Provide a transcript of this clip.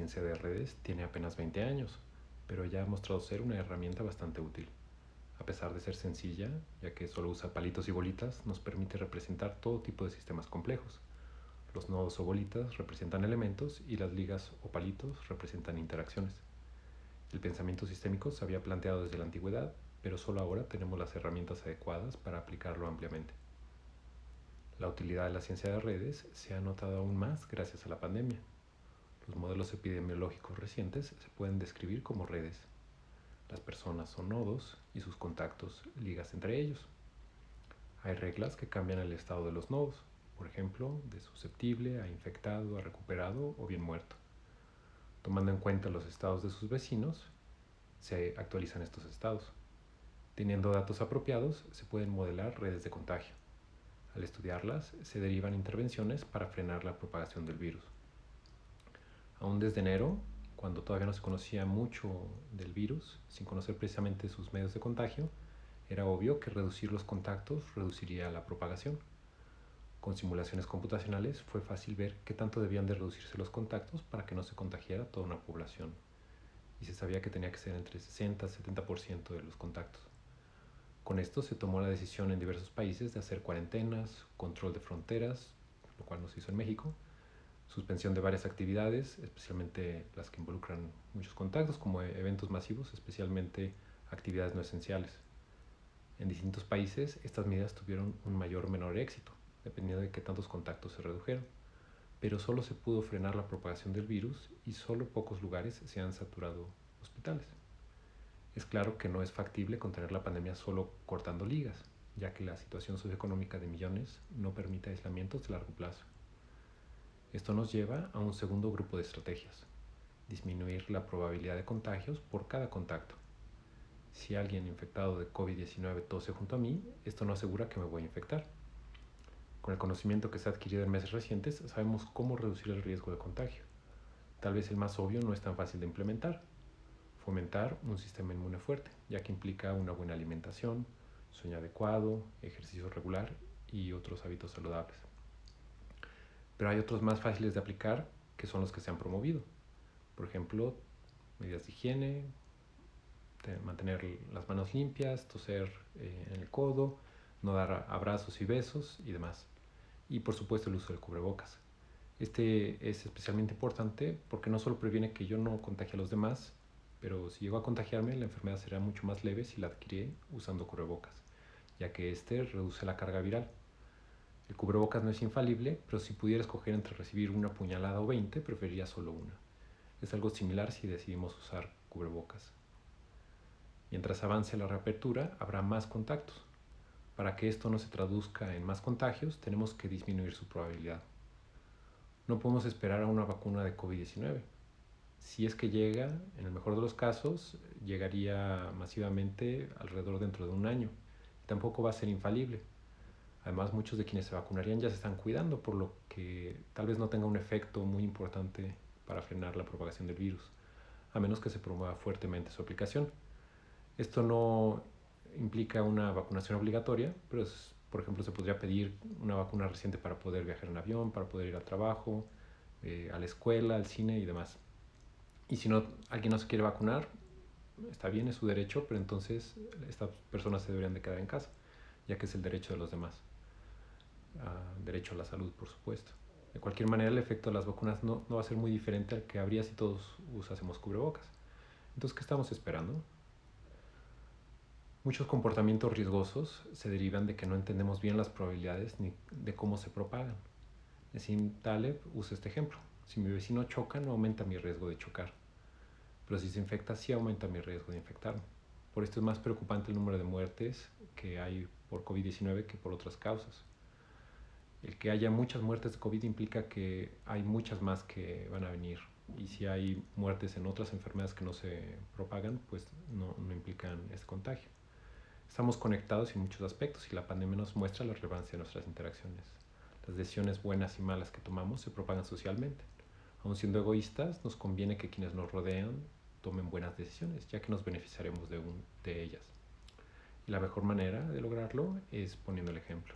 ciencia de redes tiene apenas 20 años, pero ya ha mostrado ser una herramienta bastante útil. A pesar de ser sencilla, ya que solo usa palitos y bolitas, nos permite representar todo tipo de sistemas complejos. Los nodos o bolitas representan elementos y las ligas o palitos representan interacciones. El pensamiento sistémico se había planteado desde la antigüedad, pero solo ahora tenemos las herramientas adecuadas para aplicarlo ampliamente. La utilidad de la ciencia de redes se ha notado aún más gracias a la pandemia. Los modelos epidemiológicos recientes se pueden describir como redes. Las personas son nodos y sus contactos ligas entre ellos. Hay reglas que cambian el estado de los nodos, por ejemplo, de susceptible a infectado a recuperado o bien muerto. Tomando en cuenta los estados de sus vecinos, se actualizan estos estados. Teniendo datos apropiados, se pueden modelar redes de contagio. Al estudiarlas, se derivan intervenciones para frenar la propagación del virus. Aún desde enero, cuando todavía no se conocía mucho del virus, sin conocer precisamente sus medios de contagio, era obvio que reducir los contactos reduciría la propagación. Con simulaciones computacionales fue fácil ver qué tanto debían de reducirse los contactos para que no se contagiara toda una población. Y se sabía que tenía que ser entre 60 y 70% de los contactos. Con esto se tomó la decisión en diversos países de hacer cuarentenas, control de fronteras, lo cual no se hizo en México, suspensión de varias actividades, especialmente las que involucran muchos contactos, como eventos masivos, especialmente actividades no esenciales. En distintos países estas medidas tuvieron un mayor o menor éxito, dependiendo de qué tantos contactos se redujeron, pero solo se pudo frenar la propagación del virus y solo pocos lugares se han saturado hospitales. Es claro que no es factible contener la pandemia solo cortando ligas, ya que la situación socioeconómica de millones no permite aislamientos de largo plazo. Esto nos lleva a un segundo grupo de estrategias, disminuir la probabilidad de contagios por cada contacto. Si alguien infectado de COVID-19 tose junto a mí, esto no asegura que me voy a infectar. Con el conocimiento que se ha adquirido en meses recientes, sabemos cómo reducir el riesgo de contagio. Tal vez el más obvio no es tan fácil de implementar, fomentar un sistema inmune fuerte, ya que implica una buena alimentación, sueño adecuado, ejercicio regular y otros hábitos saludables. Pero hay otros más fáciles de aplicar que son los que se han promovido. Por ejemplo, medidas de higiene, mantener las manos limpias, toser eh, en el codo, no dar abrazos y besos y demás. Y por supuesto el uso del cubrebocas. Este es especialmente importante porque no solo previene que yo no contagie a los demás, pero si llego a contagiarme, la enfermedad será mucho más leve si la adquirí usando cubrebocas, ya que este reduce la carga viral. El cubrebocas no es infalible, pero si pudiera escoger entre recibir una puñalada o 20, preferiría solo una. Es algo similar si decidimos usar cubrebocas. Mientras avance la reapertura, habrá más contactos. Para que esto no se traduzca en más contagios, tenemos que disminuir su probabilidad. No podemos esperar a una vacuna de COVID-19 si es que llega, en el mejor de los casos, llegaría masivamente alrededor dentro de un año. Tampoco va a ser infalible. Además, muchos de quienes se vacunarían ya se están cuidando, por lo que tal vez no tenga un efecto muy importante para frenar la propagación del virus, a menos que se promueva fuertemente su aplicación. Esto no implica una vacunación obligatoria, pero por ejemplo se podría pedir una vacuna reciente para poder viajar en avión, para poder ir al trabajo, eh, a la escuela, al cine y demás. Y si no, alguien no se quiere vacunar, está bien, es su derecho, pero entonces estas personas se deberían de quedar en casa, ya que es el derecho de los demás. Ah, derecho a la salud, por supuesto. De cualquier manera, el efecto de las vacunas no, no va a ser muy diferente al que habría si todos usásemos cubrebocas. Entonces, ¿qué estamos esperando? Muchos comportamientos riesgosos se derivan de que no entendemos bien las probabilidades ni de cómo se propagan. Nassim Taleb usa este ejemplo. Si mi vecino choca, no aumenta mi riesgo de chocar pero si se infecta sí aumenta mi riesgo de infectarme. Por esto es más preocupante el número de muertes que hay por COVID-19 que por otras causas. El que haya muchas muertes de COVID implica que hay muchas más que van a venir. Y si hay muertes en otras enfermedades que no se propagan, pues no, no implican este contagio. Estamos conectados en muchos aspectos y la pandemia nos muestra la relevancia de nuestras interacciones. Las decisiones buenas y malas que tomamos se propagan socialmente. Aun siendo egoístas, nos conviene que quienes nos rodean tomen buenas decisiones, ya que nos beneficiaremos de, un, de ellas. Y la mejor manera de lograrlo es poniendo el ejemplo.